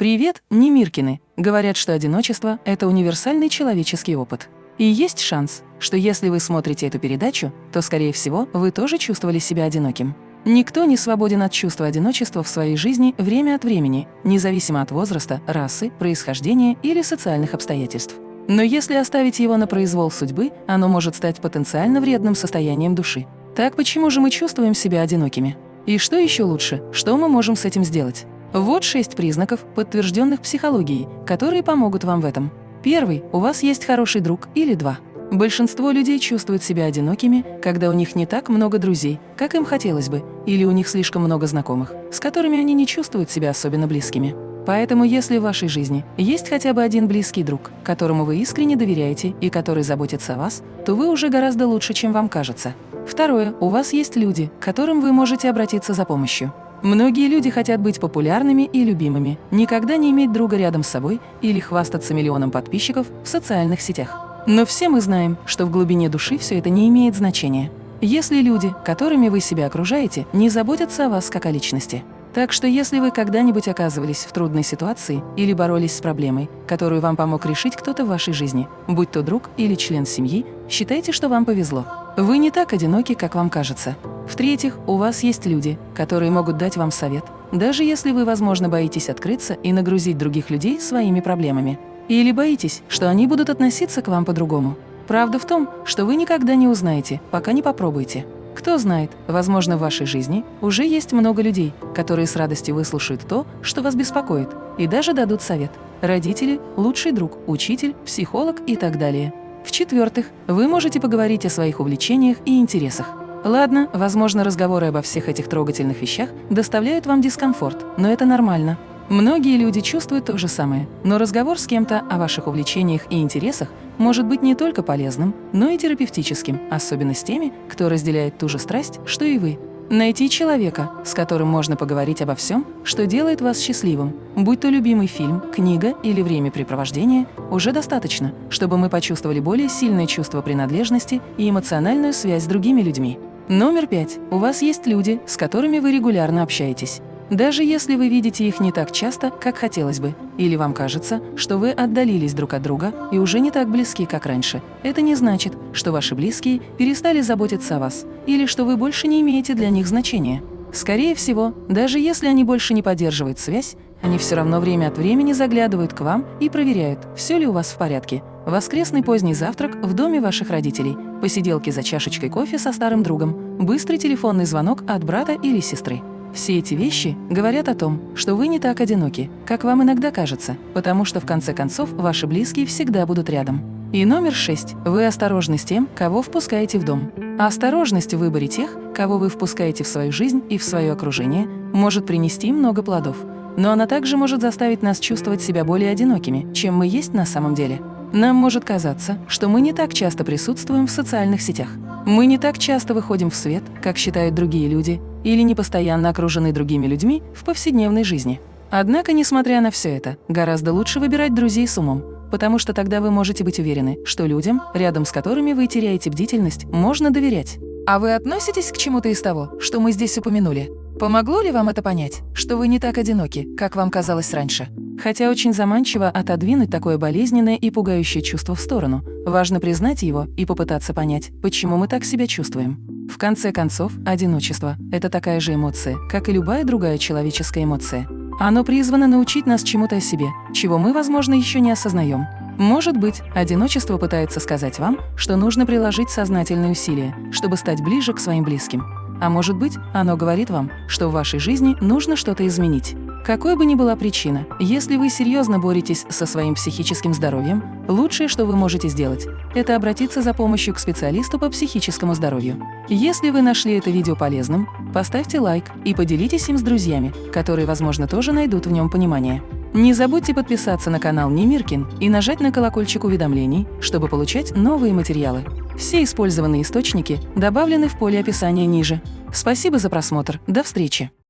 Привет, Немиркины! Говорят, что одиночество – это универсальный человеческий опыт. И есть шанс, что если вы смотрите эту передачу, то, скорее всего, вы тоже чувствовали себя одиноким. Никто не свободен от чувства одиночества в своей жизни время от времени, независимо от возраста, расы, происхождения или социальных обстоятельств. Но если оставить его на произвол судьбы, оно может стать потенциально вредным состоянием души. Так почему же мы чувствуем себя одинокими? И что еще лучше, что мы можем с этим сделать? Вот шесть признаков, подтвержденных психологией, которые помогут вам в этом. Первый – у вас есть хороший друг или два. Большинство людей чувствуют себя одинокими, когда у них не так много друзей, как им хотелось бы, или у них слишком много знакомых, с которыми они не чувствуют себя особенно близкими. Поэтому если в вашей жизни есть хотя бы один близкий друг, которому вы искренне доверяете и который заботится о вас, то вы уже гораздо лучше, чем вам кажется. Второе. У вас есть люди, к которым вы можете обратиться за помощью. Многие люди хотят быть популярными и любимыми, никогда не иметь друга рядом с собой или хвастаться миллионом подписчиков в социальных сетях. Но все мы знаем, что в глубине души все это не имеет значения. Если люди, которыми вы себя окружаете, не заботятся о вас как о личности. Так что если вы когда-нибудь оказывались в трудной ситуации или боролись с проблемой, которую вам помог решить кто-то в вашей жизни, будь то друг или член семьи, считайте, что вам повезло. Вы не так одиноки, как вам кажется. В-третьих, у вас есть люди, которые могут дать вам совет, даже если вы, возможно, боитесь открыться и нагрузить других людей своими проблемами. Или боитесь, что они будут относиться к вам по-другому. Правда в том, что вы никогда не узнаете, пока не попробуете. Кто знает, возможно, в вашей жизни уже есть много людей, которые с радостью выслушают то, что вас беспокоит, и даже дадут совет. Родители, лучший друг, учитель, психолог и так далее. В-четвертых, вы можете поговорить о своих увлечениях и интересах. Ладно, возможно, разговоры обо всех этих трогательных вещах доставляют вам дискомфорт, но это нормально. Многие люди чувствуют то же самое, но разговор с кем-то о ваших увлечениях и интересах может быть не только полезным, но и терапевтическим, особенно с теми, кто разделяет ту же страсть, что и вы. Найти человека, с которым можно поговорить обо всем, что делает вас счастливым, будь то любимый фильм, книга или времяпрепровождение, уже достаточно, чтобы мы почувствовали более сильное чувство принадлежности и эмоциональную связь с другими людьми. Номер пять. У вас есть люди, с которыми вы регулярно общаетесь. Даже если вы видите их не так часто, как хотелось бы, или вам кажется, что вы отдалились друг от друга и уже не так близки, как раньше, это не значит, что ваши близкие перестали заботиться о вас или что вы больше не имеете для них значения. Скорее всего, даже если они больше не поддерживают связь, они все равно время от времени заглядывают к вам и проверяют, все ли у вас в порядке. Воскресный поздний завтрак в доме ваших родителей, посиделки за чашечкой кофе со старым другом, быстрый телефонный звонок от брата или сестры. Все эти вещи говорят о том, что вы не так одиноки, как вам иногда кажется, потому что в конце концов ваши близкие всегда будут рядом. И номер шесть. Вы осторожны с тем, кого впускаете в дом. А осторожность в выборе тех, кого вы впускаете в свою жизнь и в свое окружение, может принести много плодов. Но она также может заставить нас чувствовать себя более одинокими, чем мы есть на самом деле. Нам может казаться, что мы не так часто присутствуем в социальных сетях. Мы не так часто выходим в свет, как считают другие люди, или не постоянно окружены другими людьми в повседневной жизни. Однако, несмотря на все это, гораздо лучше выбирать друзей с умом, потому что тогда вы можете быть уверены, что людям, рядом с которыми вы теряете бдительность, можно доверять. А вы относитесь к чему-то из того, что мы здесь упомянули? Помогло ли вам это понять, что вы не так одиноки, как вам казалось раньше? Хотя очень заманчиво отодвинуть такое болезненное и пугающее чувство в сторону, важно признать его и попытаться понять, почему мы так себя чувствуем. В конце концов, одиночество – это такая же эмоция, как и любая другая человеческая эмоция. Оно призвано научить нас чему-то о себе, чего мы, возможно, еще не осознаем. Может быть, одиночество пытается сказать вам, что нужно приложить сознательные усилия, чтобы стать ближе к своим близким. А может быть, оно говорит вам, что в вашей жизни нужно что-то изменить. Какой бы ни была причина, если вы серьезно боретесь со своим психическим здоровьем, лучшее, что вы можете сделать, это обратиться за помощью к специалисту по психическому здоровью. Если вы нашли это видео полезным, поставьте лайк и поделитесь им с друзьями, которые, возможно, тоже найдут в нем понимание. Не забудьте подписаться на канал Немиркин и нажать на колокольчик уведомлений, чтобы получать новые материалы. Все использованные источники добавлены в поле описания ниже. Спасибо за просмотр. До встречи!